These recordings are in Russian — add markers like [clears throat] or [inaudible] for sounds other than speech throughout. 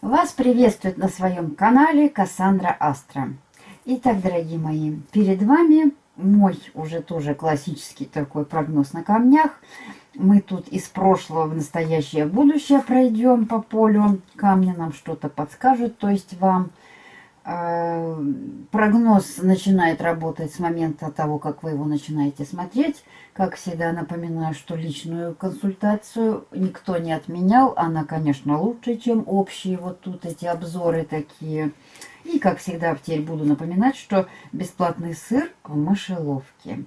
Вас приветствует на своем канале Кассандра Астра. Итак, дорогие мои, перед вами мой уже тоже классический такой прогноз на камнях. Мы тут из прошлого в настоящее будущее пройдем по полю. Камни нам что-то подскажут, то есть вам. Э, прогноз начинает работать с момента того, как вы его начинаете смотреть. Как всегда напоминаю, что личную консультацию никто не отменял. Она, конечно, лучше, чем общие вот тут эти обзоры такие. И, как всегда, теперь буду напоминать, что бесплатный сыр в мышеловке.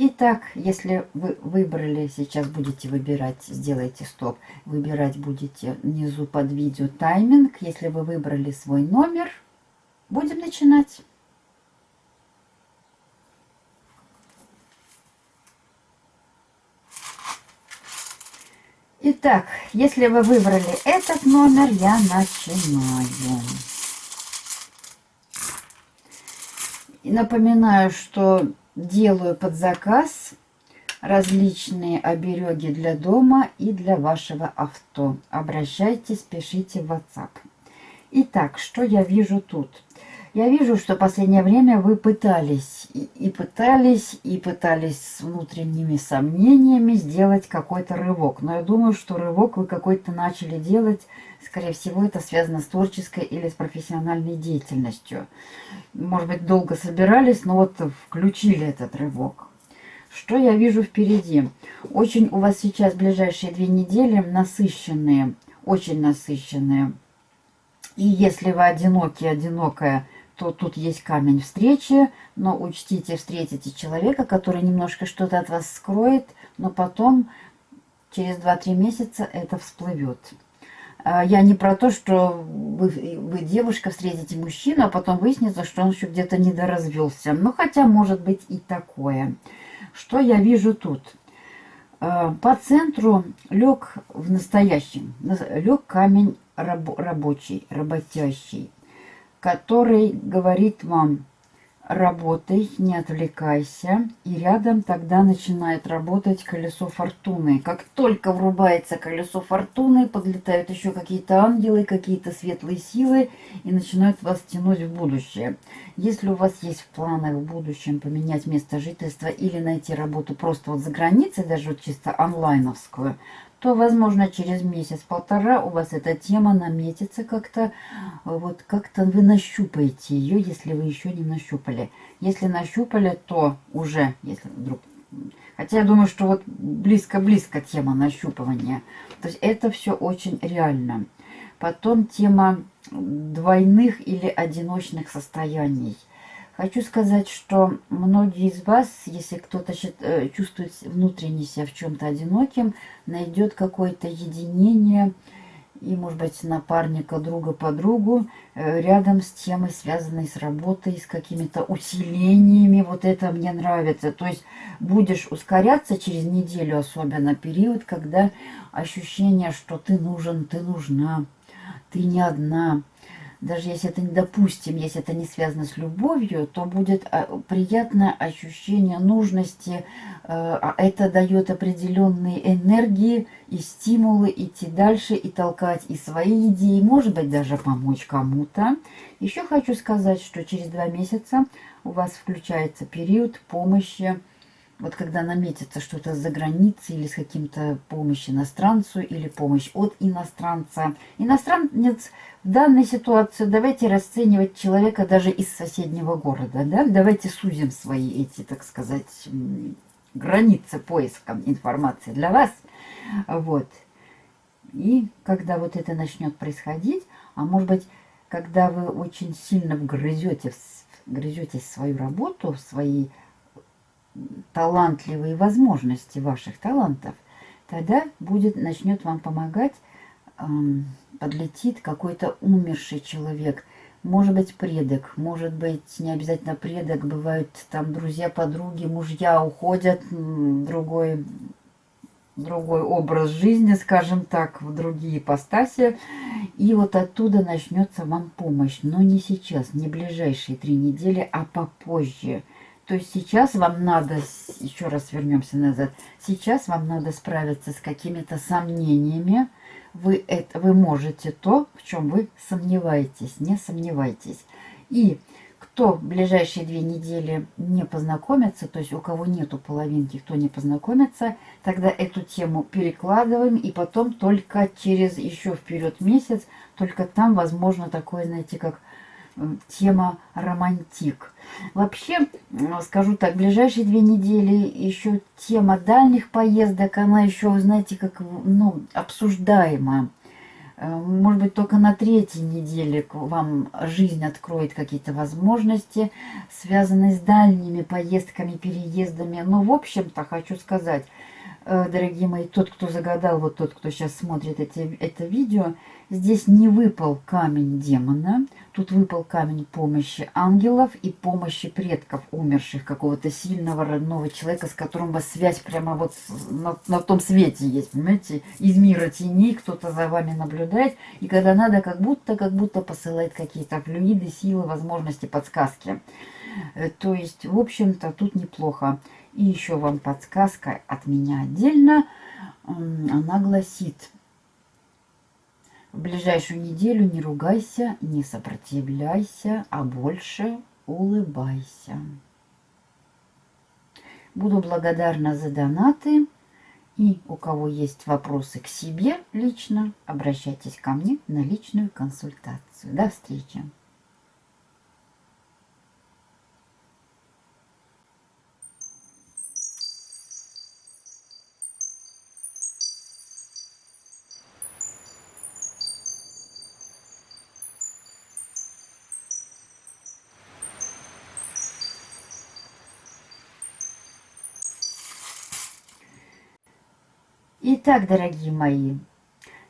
Итак, если вы выбрали, сейчас будете выбирать, сделайте стоп, выбирать будете внизу под видео тайминг. Если вы выбрали свой номер, будем начинать. Итак, если вы выбрали этот номер, я начинаю. И напоминаю, что делаю под заказ различные обереги для дома и для вашего авто. Обращайтесь, пишите в WhatsApp. Итак, что я вижу тут? Я вижу, что в последнее время вы пытались и, пытались, и пытались с внутренними сомнениями сделать какой-то рывок. Но я думаю, что рывок вы какой-то начали делать, скорее всего, это связано с творческой или с профессиональной деятельностью. Может быть, долго собирались, но вот включили этот рывок. Что я вижу впереди? Очень у вас сейчас ближайшие две недели насыщенные, очень насыщенные. И если вы одиноки, одинокая, то тут есть камень встречи, но учтите, встретите человека, который немножко что-то от вас скроет, но потом через 2-3 месяца это всплывет. А, я не про то, что вы, вы, девушка, встретите мужчину, а потом выяснится, что он еще где-то недоразвелся. Ну, хотя может быть и такое. Что я вижу тут? А, по центру лег в настоящем, лег камень раб, рабочий, работящий который говорит вам, работай, не отвлекайся. И рядом тогда начинает работать колесо фортуны. Как только врубается колесо фортуны, подлетают еще какие-то ангелы, какие-то светлые силы и начинают вас тянуть в будущее. Если у вас есть в планах в будущем поменять место жительства или найти работу просто вот за границей, даже вот чисто онлайновскую, то, возможно, через месяц-полтора у вас эта тема наметится как-то, вот как-то вы нащупаете ее, если вы еще не нащупали. Если нащупали, то уже, если вдруг... Хотя я думаю, что вот близко-близко тема нащупывания. То есть это все очень реально. Потом тема двойных или одиночных состояний. Хочу сказать, что многие из вас, если кто-то э, чувствует внутренне себя в чем-то одиноким, найдет какое-то единение и, может быть, напарника, друга, подругу э, рядом с темой, связанной с работой, с какими-то усилениями. Вот это мне нравится. То есть будешь ускоряться через неделю, особенно период, когда ощущение, что ты нужен, ты нужна, ты не одна – даже если это, допустим, если это не связано с любовью, то будет а, приятное ощущение нужности. Э, а это дает определенные энергии и стимулы идти дальше и толкать и свои идеи, может быть, даже помочь кому-то. Еще хочу сказать, что через два месяца у вас включается период помощи вот когда наметится что-то за границей или с каким-то помощью иностранцу или помощь от иностранца. Иностранец в данной ситуации, давайте расценивать человека даже из соседнего города. Да? Давайте сузим свои эти, так сказать, границы поиска информации для вас. Вот. И когда вот это начнет происходить, а может быть, когда вы очень сильно вгрызете, вгрызетесь в свою работу, в свои талантливые возможности ваших талантов, тогда будет, начнет вам помогать, подлетит какой-то умерший человек, может быть предок, может быть не обязательно предок, бывают там друзья, подруги, мужья уходят, другой другой образ жизни, скажем так, в другие ипостаси. И вот оттуда начнется вам помощь. Но не сейчас, не ближайшие три недели, а попозже. То есть сейчас вам надо, еще раз вернемся назад, сейчас вам надо справиться с какими-то сомнениями. Вы, это, вы можете то, в чем вы сомневаетесь, не сомневайтесь. И кто в ближайшие две недели не познакомится, то есть у кого нету половинки, кто не познакомится, тогда эту тему перекладываем, и потом только через еще вперед месяц, только там возможно такое, знаете, как тема романтик. Вообще, скажу так, ближайшие две недели еще тема дальних поездок, она еще, знаете, как ну, обсуждаема. Э, может быть, только на третьей неделе вам жизнь откроет какие-то возможности, связанные с дальними поездками, переездами. Но, в общем-то, хочу сказать, дорогие мои, тот, кто загадал, вот тот, кто сейчас смотрит эти, это видео, здесь не выпал камень демона, Тут выпал камень помощи ангелов и помощи предков умерших, какого-то сильного родного человека, с которым у вас связь прямо вот на, на том свете есть, понимаете? Из мира теней кто-то за вами наблюдает, и когда надо, как будто, как будто посылает какие-то флюиды, силы, возможности, подсказки. Э, то есть, в общем-то, тут неплохо. И еще вам подсказка от меня отдельно. Она гласит, в ближайшую неделю не ругайся, не сопротивляйся, а больше улыбайся. Буду благодарна за донаты. И у кого есть вопросы к себе лично, обращайтесь ко мне на личную консультацию. До встречи! Итак, дорогие мои,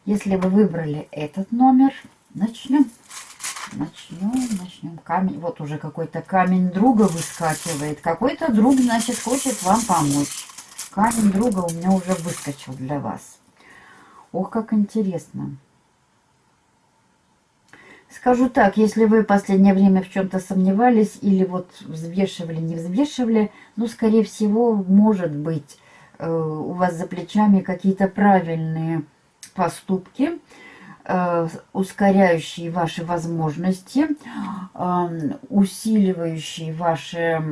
если вы выбрали этот номер, начнем. Начнем, начнем. Камень, вот уже какой-то камень друга выскакивает. Какой-то друг, значит, хочет вам помочь. Камень друга у меня уже выскочил для вас. Ох, как интересно. Скажу так, если вы в последнее время в чем-то сомневались или вот взвешивали, не взвешивали, ну, скорее всего, может быть, у вас за плечами какие-то правильные поступки, э, ускоряющие ваши возможности, э, усиливающие ваши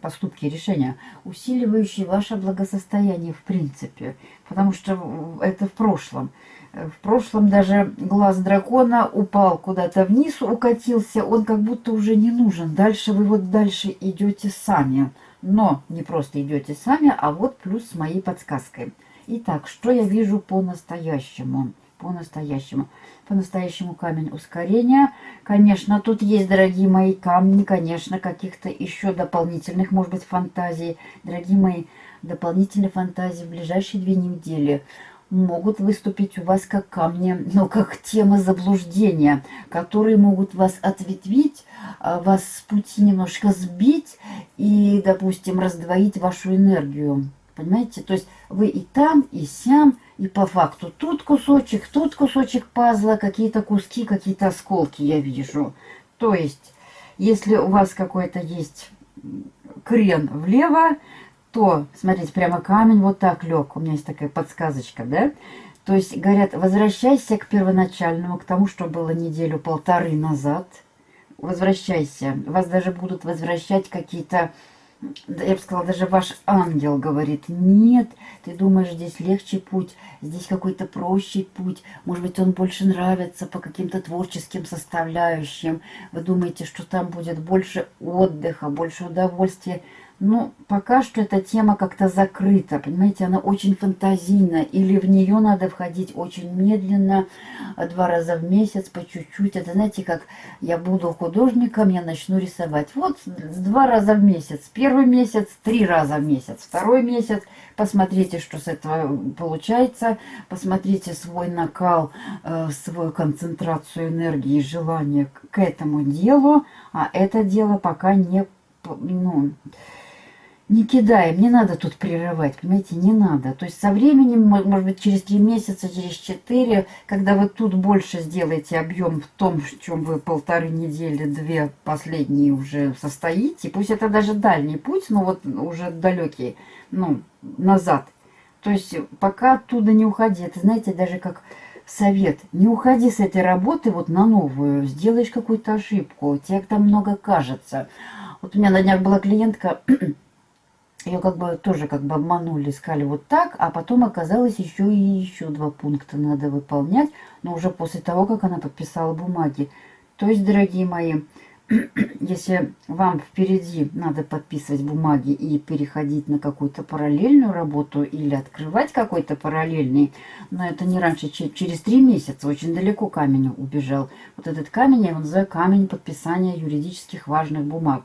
поступки, решения, усиливающие ваше благосостояние в принципе, потому что это в прошлом. В прошлом даже глаз дракона упал куда-то вниз, укатился, он как будто уже не нужен. Дальше вы вот дальше идете сами. Но не просто идете сами, а вот плюс с моей подсказкой. Итак, что я вижу по-настоящему? По-настоящему. По-настоящему камень ускорения. Конечно, тут есть, дорогие мои, камни, конечно, каких-то еще дополнительных, может быть, фантазий. Дорогие мои, дополнительные фантазии в ближайшие две недели могут выступить у вас как камни, но как тема заблуждения, которые могут вас ответвить, а, вас с пути немножко сбить и, допустим, раздвоить вашу энергию. Понимаете? То есть вы и там, и сям, и по факту тут кусочек, тут кусочек пазла, какие-то куски, какие-то осколки я вижу. То есть, если у вас какой-то есть крен влево, то, смотрите, прямо камень вот так лег. У меня есть такая подсказочка, да? То есть, говорят, возвращайся к первоначальному, к тому, что было неделю-полторы назад. Возвращайся. Вас даже будут возвращать какие-то... Я бы сказала, даже ваш ангел говорит, нет, ты думаешь, здесь легче путь, здесь какой-то проще путь, может быть, он больше нравится по каким-то творческим составляющим, вы думаете, что там будет больше отдыха, больше удовольствия, ну, пока что эта тема как-то закрыта, понимаете, она очень фантазийна, или в нее надо входить очень медленно, два раза в месяц, по чуть-чуть. Это, знаете, как я буду художником, я начну рисовать. Вот два раза в месяц. Первый месяц, три раза в месяц. Второй месяц, посмотрите, что с этого получается, посмотрите свой накал, э, свою концентрацию энергии, желание к этому делу, а это дело пока не... Ну, не кидаем, не надо тут прерывать, понимаете, не надо. То есть со временем, может быть, через три месяца, через четыре, когда вы тут больше сделаете объем в том, в чем вы полторы недели, две последние уже состоите, пусть это даже дальний путь, но вот уже далекий, ну, назад. То есть пока оттуда не уходи, это, знаете, даже как совет, не уходи с этой работы вот на новую, сделаешь какую-то ошибку, тебе там много кажется. Вот у меня на днях была клиентка, [clears throat] ее как бы тоже как бы обманули, искали вот так, а потом оказалось еще и еще два пункта надо выполнять, но уже после того, как она подписала бумаги. То есть, дорогие мои, [clears throat] если вам впереди надо подписывать бумаги и переходить на какую-то параллельную работу или открывать какой-то параллельный, но это не раньше, через три месяца, очень далеко камень убежал. Вот этот камень я его называю камень подписания юридических важных бумаг.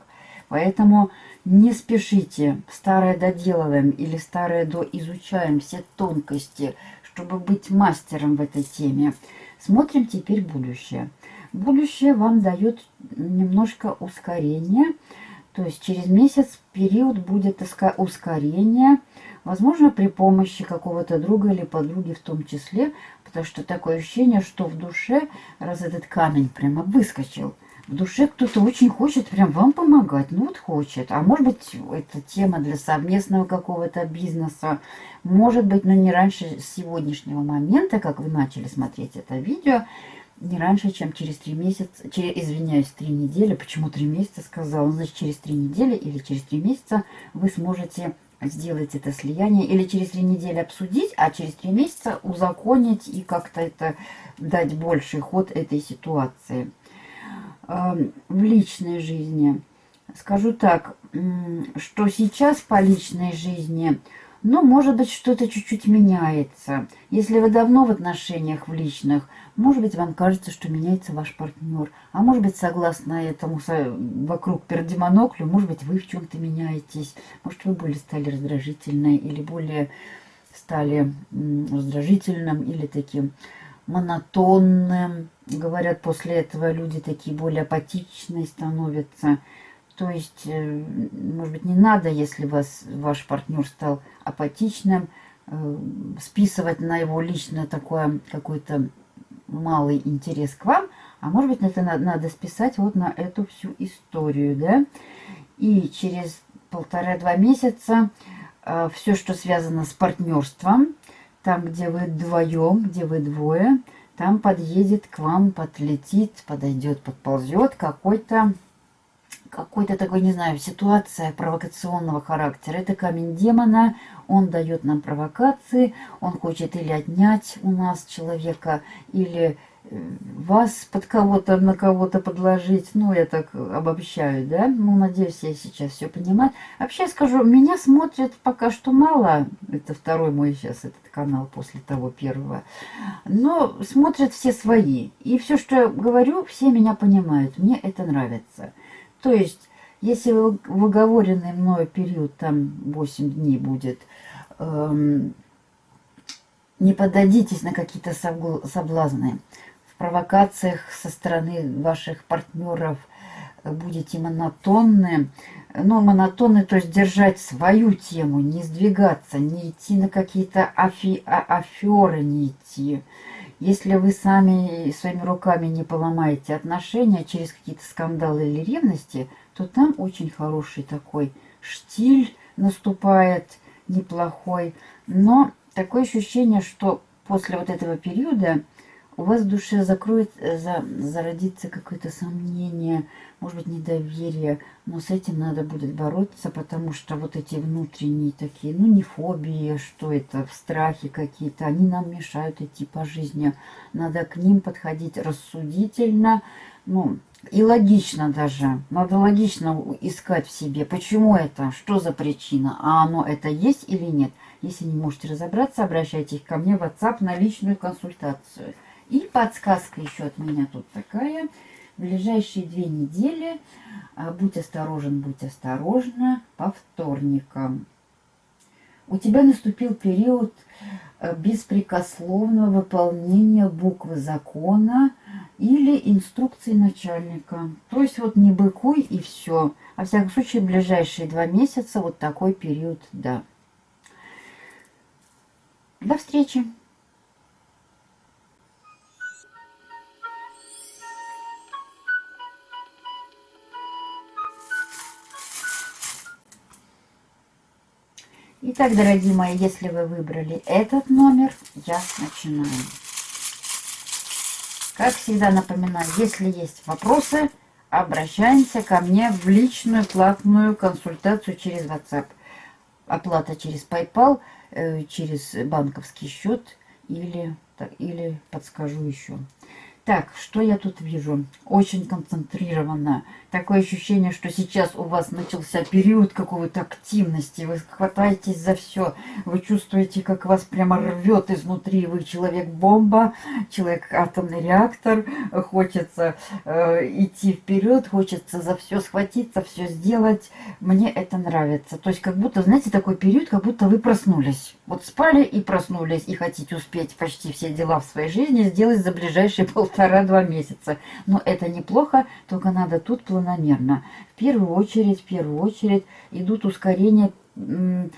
Поэтому не спешите, старое доделываем или старое доизучаем все тонкости, чтобы быть мастером в этой теме. Смотрим теперь будущее. Будущее вам дает немножко ускорение, то есть через месяц период будет ускорение, возможно, при помощи какого-то друга или подруги в том числе, потому что такое ощущение, что в душе, раз этот камень прямо выскочил, в душе кто-то очень хочет прям вам помогать. Ну вот хочет. А может быть, это тема для совместного какого-то бизнеса. Может быть, но не раньше сегодняшнего момента, как вы начали смотреть это видео, не раньше, чем через три месяца, через, извиняюсь, три недели, почему три месяца сказала, значит, через три недели или через три месяца вы сможете сделать это слияние, или через три недели обсудить, а через три месяца узаконить и как-то это дать больший ход этой ситуации в личной жизни. Скажу так, что сейчас по личной жизни, ну, может быть, что-то чуть-чуть меняется. Если вы давно в отношениях в личных, может быть, вам кажется, что меняется ваш партнер. А может быть, согласно этому вокруг пердемоноклю, может быть, вы в чем-то меняетесь. Может, вы более стали раздражительной или более стали раздражительным или таким монотонным. Говорят, после этого люди такие более апатичные становятся. То есть, э, может быть, не надо, если вас, ваш партнер стал апатичным, э, списывать на его лично такой какой-то малый интерес к вам, а может быть, это надо, надо списать вот на эту всю историю, да. И через полтора-два месяца э, все, что связано с партнерством, там, где вы вдвоем, где вы двое, там подъедет к вам, подлетит, подойдет, подползет какой-то какой-то такой, не знаю, ситуация провокационного характера. Это камень демона, он дает нам провокации, он хочет или отнять у нас человека, или вас под кого-то, на кого-то подложить. Ну, я так обобщаю, да? Ну, надеюсь, я сейчас все понимаю. Вообще скажу, меня смотрят пока что мало. Это второй мой сейчас этот канал после того первого. Но смотрят все свои. И все, что я говорю, все меня понимают. Мне это нравится. То есть, если в оговоренный мною период, там 8 дней будет, эм, не подадитесь на какие-то соблазны провокациях со стороны ваших партнеров будете монотонны. Ну, монотонны, то есть держать свою тему, не сдвигаться, не идти на какие-то афи а аферы, не идти. Если вы сами своими руками не поломаете отношения через какие-то скандалы или ревности, то там очень хороший такой штиль наступает, неплохой. Но такое ощущение, что после вот этого периода у вас в душе закроет, э, за, зародится какое-то сомнение, может быть, недоверие, но с этим надо будет бороться, потому что вот эти внутренние такие, ну, не фобии, что это, страхи какие-то, они нам мешают идти по жизни. Надо к ним подходить рассудительно, ну, и логично даже. Надо логично искать в себе, почему это, что за причина, а оно это есть или нет. Если не можете разобраться, обращайтесь ко мне в WhatsApp на личную консультацию. И подсказка еще от меня тут такая. В ближайшие две недели а, будь осторожен, будь осторожна по вторникам. У тебя наступил период а, беспрекословного выполнения буквы закона, или инструкции начальника. То есть вот не быкуй и все. Во всяком случае, в ближайшие два месяца вот такой период, да. До встречи! Итак, дорогие мои, если вы выбрали этот номер, я начинаю. Как всегда напоминаю, если есть вопросы, обращаемся ко мне в личную платную консультацию через WhatsApp. Оплата через PayPal, э, через банковский счет или, или подскажу еще. Так, что я тут вижу? Очень концентрированно. Такое ощущение, что сейчас у вас начался период какой-то активности. Вы хватаетесь за все. Вы чувствуете, как вас прямо рвет изнутри. Вы человек-бомба, человек-атомный реактор. Хочется э, идти вперед, хочется за все схватиться, все сделать. Мне это нравится. То есть как будто, знаете, такой период, как будто вы проснулись. Вот спали и проснулись, и хотите успеть почти все дела в своей жизни сделать за ближайшие [laughs] полтора полтора-два месяца. Но это неплохо, только надо тут планомерно. В первую очередь, в первую очередь идут ускорения, эм,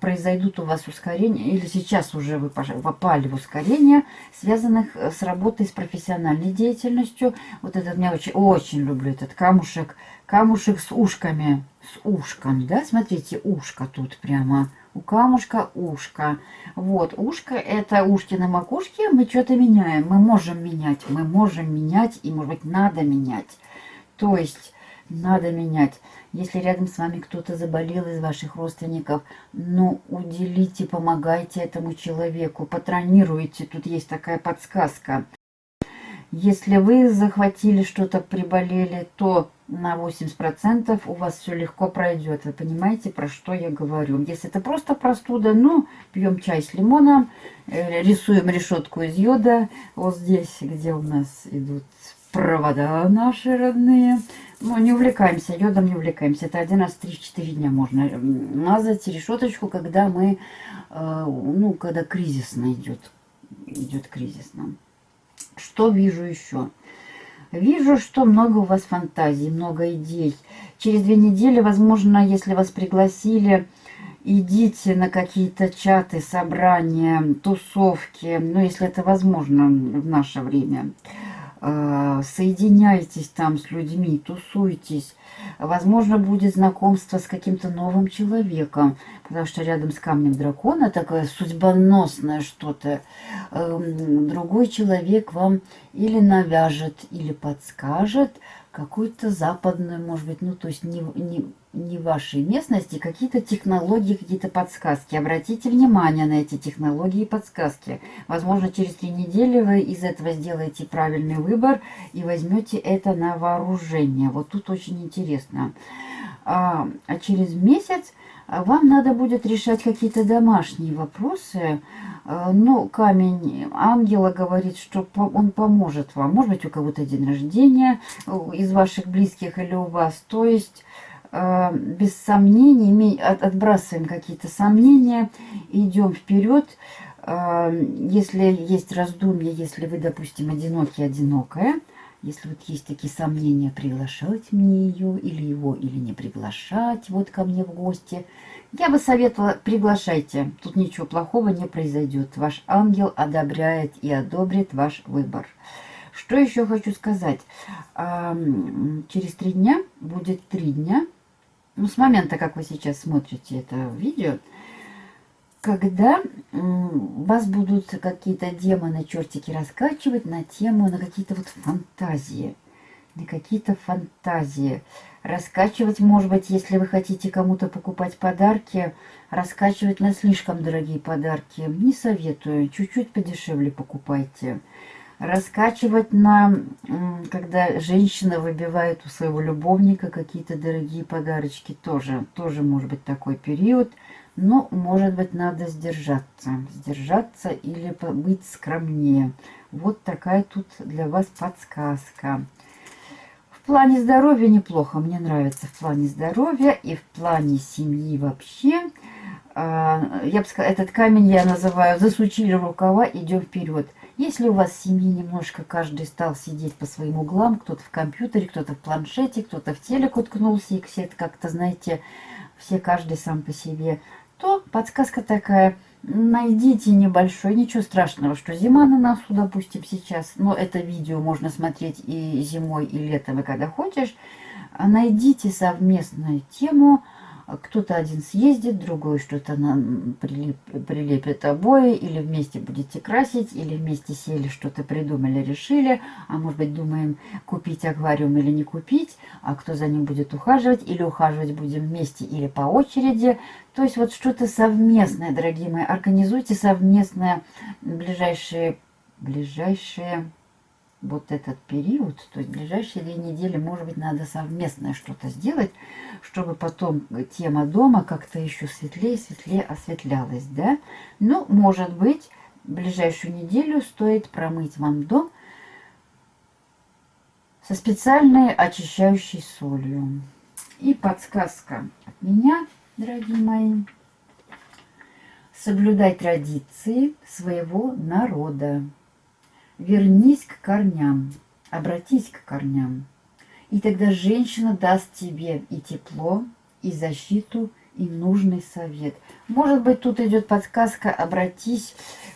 произойдут у вас ускорения, или сейчас уже вы попали в ускорение, связанных с работой с профессиональной деятельностью. Вот этот, я очень, очень люблю этот камушек, камушек с ушками, с ушком, да, смотрите, ушко тут прямо, у камушка ушко. Вот, ушко это ушки на макушке, мы что-то меняем. Мы можем менять, мы можем менять, и, может быть, надо менять. То есть, надо менять. Если рядом с вами кто-то заболел из ваших родственников, ну, уделите, помогайте этому человеку, патронируйте. Тут есть такая подсказка. Если вы захватили что-то, приболели, то на 80% у вас все легко пройдет. Вы понимаете, про что я говорю. Если это просто простуда, ну, пьем чай с лимоном, э, рисуем решетку из йода. Вот здесь, где у нас идут провода наши родные. Ну, не увлекаемся, йодом не увлекаемся. Это один раз 3-4 дня можно мазать решеточку, когда мы, э, ну, когда кризисно идет. Идет кризисно. Что вижу еще? Вижу, что много у вас фантазий, много идей. Через две недели, возможно, если вас пригласили, идите на какие-то чаты, собрания, тусовки, ну, если это возможно в наше время. Э, соединяйтесь там с людьми, тусуйтесь. Возможно, будет знакомство с каким-то новым человеком, потому что рядом с камнем дракона такое судьбоносное что-то. Эм, другой человек вам или навяжет, или подскажет какую-то западную, может быть, ну, то есть не, не, не вашей местности, какие-то технологии, какие-то подсказки. Обратите внимание на эти технологии и подсказки. Возможно, через три недели вы из этого сделаете правильный выбор и возьмете это на вооружение. Вот тут очень интересно. А, а через месяц вам надо будет решать какие-то домашние вопросы. А, ну, камень ангела говорит, что он поможет вам. Может быть, у кого-то день рождения э, из ваших близких или у вас. То есть Э, без сомнений, отбрасываем какие-то сомнения, идем вперед. Э, если есть раздумья, если вы, допустим, одинокий, одинокая, если вот есть такие сомнения, приглашать мне ее или его, или не приглашать вот ко мне в гости, я бы советовала, приглашайте. Тут ничего плохого не произойдет. Ваш ангел одобряет и одобрит ваш выбор. Что еще хочу сказать? Через три дня, будет три дня, ну, с момента, как вы сейчас смотрите это видео, когда вас будут какие-то демоны, чертики раскачивать на тему, на какие-то вот фантазии. На какие-то фантазии. Раскачивать, может быть, если вы хотите кому-то покупать подарки, раскачивать на слишком дорогие подарки. Не советую. Чуть-чуть подешевле покупайте раскачивать на, когда женщина выбивает у своего любовника какие-то дорогие подарочки, тоже, тоже может быть такой период. Но, может быть, надо сдержаться. Сдержаться или быть скромнее. Вот такая тут для вас подсказка. В плане здоровья неплохо. Мне нравится в плане здоровья и в плане семьи вообще. А, я бы сказала, этот камень я называю «засучили рукава, идем вперед». Если у вас в семье немножко каждый стал сидеть по своим углам, кто-то в компьютере, кто-то в планшете, кто-то в телек уткнулся, и все это как-то, знаете, все каждый сам по себе, то подсказка такая, найдите небольшой, ничего страшного, что зима на носу, допустим, сейчас, но это видео можно смотреть и зимой, и летом, и когда хочешь, найдите совместную тему, кто-то один съездит, другой что-то прилеп, прилепит обои, или вместе будете красить, или вместе сели, что-то придумали, решили, а может быть думаем купить аквариум или не купить, а кто за ним будет ухаживать, или ухаживать будем вместе, или по очереди. То есть вот что-то совместное, дорогие мои, организуйте совместное ближайшие, ближайшие вот этот период, то есть ближайшие две недели, может быть, надо совместное что-то сделать, чтобы потом тема дома как-то еще светлее, светлее осветлялась, да? Ну, может быть, ближайшую неделю стоит промыть вам дом со специальной очищающей солью. И подсказка от меня, дорогие мои. Соблюдай традиции своего народа. Вернись к корням, обратись к корням. И тогда женщина даст тебе и тепло, и защиту, и нужный совет. Может быть, тут идет подсказка «обратись».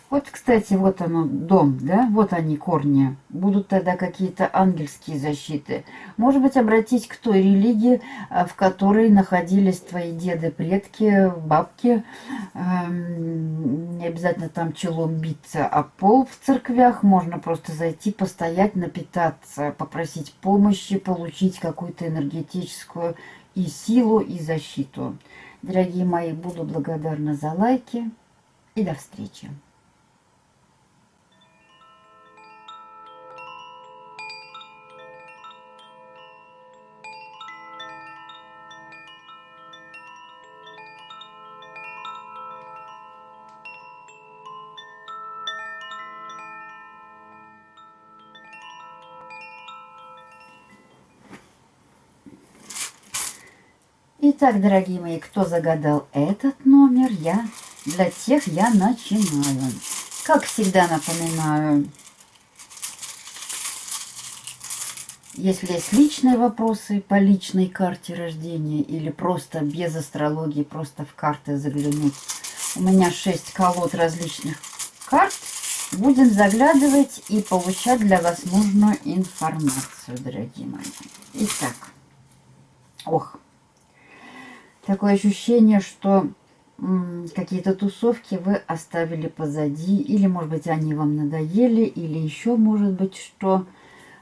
Вот, кстати, вот оно, дом, да, вот они, корни. Будут тогда какие-то ангельские защиты. Может быть, обратись к той религии, а, в которой находились твои деды, предки, бабки. Эм, не обязательно там челом биться, а пол в церквях. Можно просто зайти, постоять, напитаться, попросить помощи, получить какую-то энергетическую и силу, и защиту. Дорогие мои, буду благодарна за лайки и до встречи. Итак, дорогие мои, кто загадал этот номер, я для тех я начинаю. Как всегда напоминаю, если есть личные вопросы по личной карте рождения или просто без астрологии, просто в карты заглянуть. У меня 6 колод различных карт. Будем заглядывать и получать для вас нужную информацию, дорогие мои. Итак, ох, такое ощущение, что какие-то тусовки вы оставили позади, или, может быть, они вам надоели, или еще, может быть, что...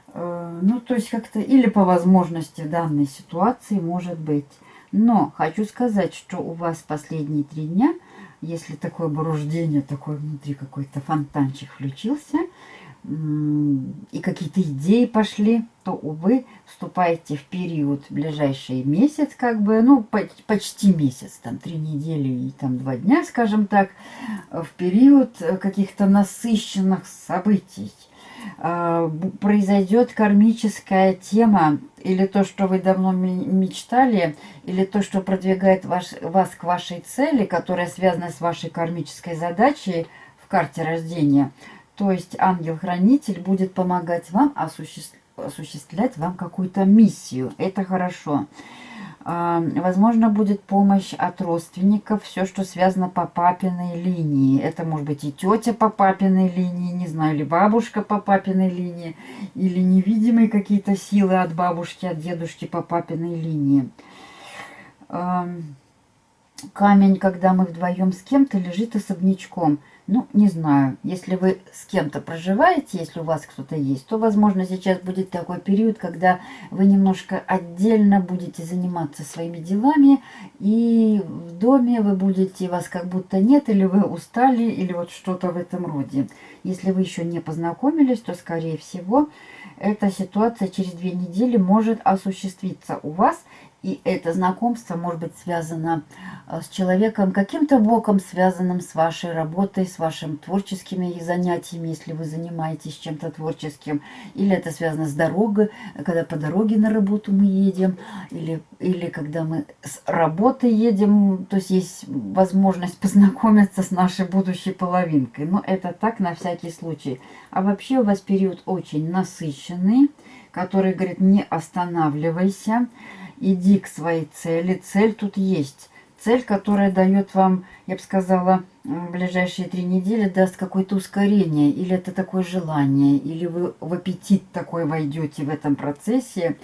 Э, ну, то есть как-то, или по возможности данной ситуации, может быть. Но хочу сказать, что у вас последние три дня, если такое буруждение, такой внутри какой-то фонтанчик включился, и какие-то идеи пошли, то, увы, вступаете в период ближайший месяц, как бы, ну, почти месяц, там, три недели и там два дня, скажем так, в период каких-то насыщенных событий. А, произойдет кармическая тема, или то, что вы давно мечтали, или то, что продвигает ваш, вас к вашей цели, которая связана с вашей кармической задачей в карте рождения – то есть ангел-хранитель будет помогать вам осуществлять осуществлять вам какую-то миссию. Это хорошо. А, возможно, будет помощь от родственников, все, что связано по папиной линии. Это может быть и тетя по папиной линии, не знаю, или бабушка по папиной линии, или невидимые какие-то силы от бабушки, от дедушки по папиной линии. Камень, когда мы вдвоем с кем-то, лежит особнячком – ну, не знаю, если вы с кем-то проживаете, если у вас кто-то есть, то, возможно, сейчас будет такой период, когда вы немножко отдельно будете заниматься своими делами, и в доме вы будете, вас как будто нет, или вы устали, или вот что-то в этом роде. Если вы еще не познакомились, то, скорее всего, эта ситуация через две недели может осуществиться у вас, И это знакомство может быть связано э, с человеком каким-то боком, связанным с вашей работой, с вашими творческими занятиями, если вы занимаетесь чем-то творческим. Или это связано с дорогой, когда по дороге на работу мы едем, или, или когда мы с работы едем, то есть есть возможность познакомиться с нашей будущей половинкой. Но это так на всякий случай. А вообще у вас период очень насыщенный, который говорит, не останавливайся, иди к своей цели. Цель тут есть. Цель, которая дает вам, я бы сказала, в ближайшие три недели даст какое-то ускорение, или это такое желание, или вы в аппетит такой войдете в этом процессе,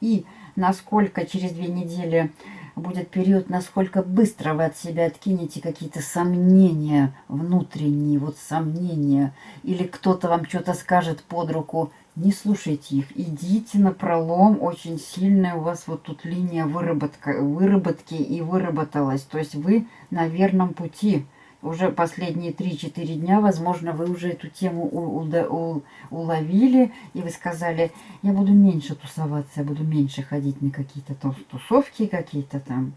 и насколько через две недели будет период, насколько быстро вы от себя откинете какие-то сомнения внутренние, вот сомнения, или кто-то вам что-то скажет под руку, не слушайте их, идите на пролом, очень сильная у вас вот тут линия выработка, выработки и выработалась, то есть вы на верном пути. Уже последние 3-4 дня, возможно, вы уже эту тему у, у, у, уловили, и вы сказали, я буду меньше тусоваться, я буду меньше ходить на какие-то тусовки, какие-то там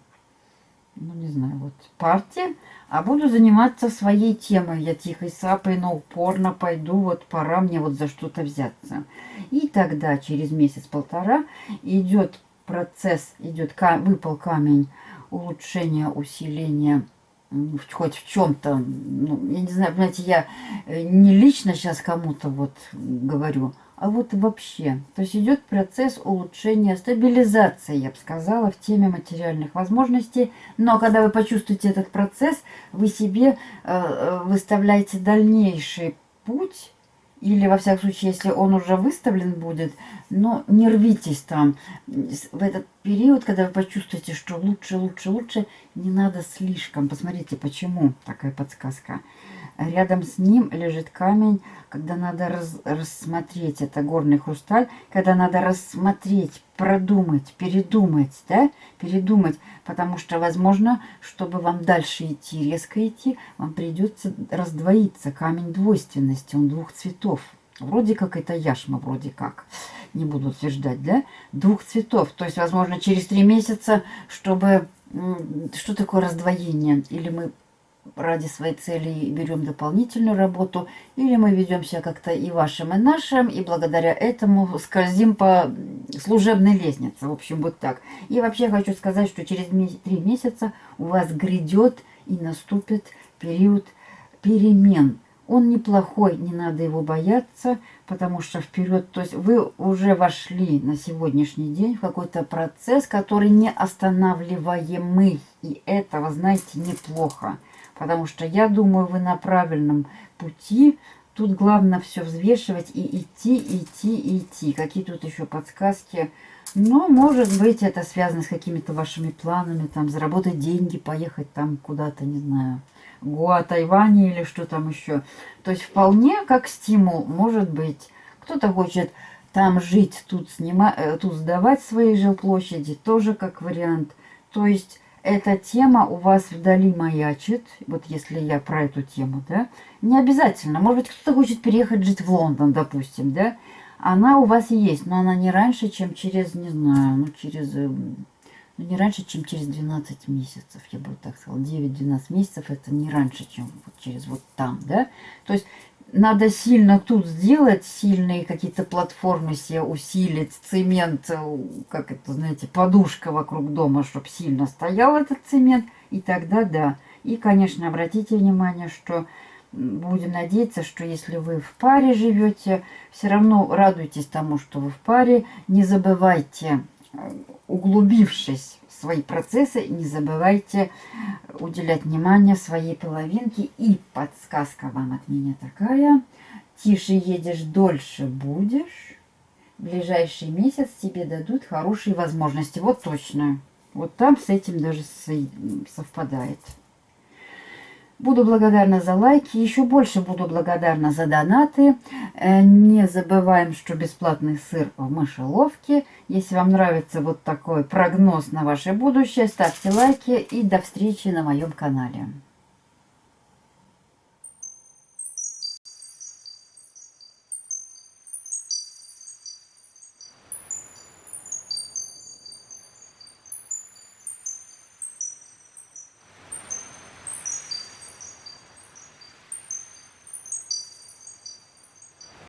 ну не знаю, вот партия, а буду заниматься своей темой. Я тихой сапой, но упорно пойду, вот пора мне вот за что-то взяться. И тогда через месяц-полтора идет процесс, идет, выпал камень улучшения, усиления хоть в чем-то, ну, я не знаю, понимаете, я э, не лично сейчас кому-то вот говорю, а вот вообще. То есть идет процесс улучшения, стабилизации, я бы сказала, в теме материальных возможностей. Но когда вы почувствуете этот процесс, вы себе э, э, выставляете дальнейший путь, или, во всяком случае, если он уже выставлен будет, но не рвитесь там. В этот период, когда вы почувствуете, что лучше, лучше, лучше, не надо слишком. Посмотрите, почему такая подсказка. Рядом с ним лежит камень, когда надо раз, рассмотреть, это горный хрусталь, когда надо рассмотреть, продумать, передумать, да, передумать, потому что, возможно, чтобы вам дальше идти, резко идти, вам придется раздвоиться. Камень двойственности, он двух цветов. Вроде как это яшма, вроде как, не буду утверждать, да, двух цветов. То есть, возможно, через три месяца, чтобы... Что такое раздвоение? Или мы ради своей цели берем дополнительную работу, или мы ведем себя как-то и вашим, и нашим, и благодаря этому скользим по служебной лестнице. В общем, вот так. И вообще хочу сказать, что через три месяца у вас грядет и наступит период перемен. Он неплохой, не надо его бояться, потому что вперед, то есть вы уже вошли на сегодняшний день в какой-то процесс, который не останавливаемый. И это, вы знаете, неплохо. Потому что я думаю, вы на правильном пути. Тут главное все взвешивать и идти, идти, идти. Какие тут еще подсказки. Но, может быть, это связано с какими-то вашими планами. Там заработать деньги, поехать там куда-то, не знаю, Гуа, Тайване или что там еще. То есть вполне как стимул, может быть. Кто-то хочет там жить, тут, снимать, э, тут сдавать свои жилплощади, тоже как вариант. То есть эта тема у вас вдали маячит, вот если я про эту тему, да, не обязательно. Может быть, кто-то хочет переехать жить в Лондон, допустим, да, она у вас есть, но она не раньше, чем через, не знаю, ну, через, э, ну, не раньше, чем через 12 месяцев, я бы так сказала, 9-12 месяцев, это не раньше, чем вот через вот там, да. То есть надо сильно тут сделать, сильные какие-то платформы себе усилить, цемент, э, как это, знаете, подушка вокруг дома, чтобы сильно стоял этот цемент, и тогда да. И, конечно, обратите внимание, что будем надеяться, что если вы в паре живете, все равно радуйтесь тому, что вы в паре, не забывайте, э, углубившись свои процессы, не забывайте уделять внимание своей половинке. И подсказка вам от меня такая. Тише едешь, дольше будешь. В ближайший месяц тебе дадут хорошие возможности. Вот точно. Вот там с этим даже совпадает. Буду благодарна за лайки, еще больше буду благодарна за донаты. Э, не забываем, что бесплатный сыр в мышеловке. Если вам нравится вот такой прогноз на ваше будущее, ставьте лайки и до встречи на моем канале.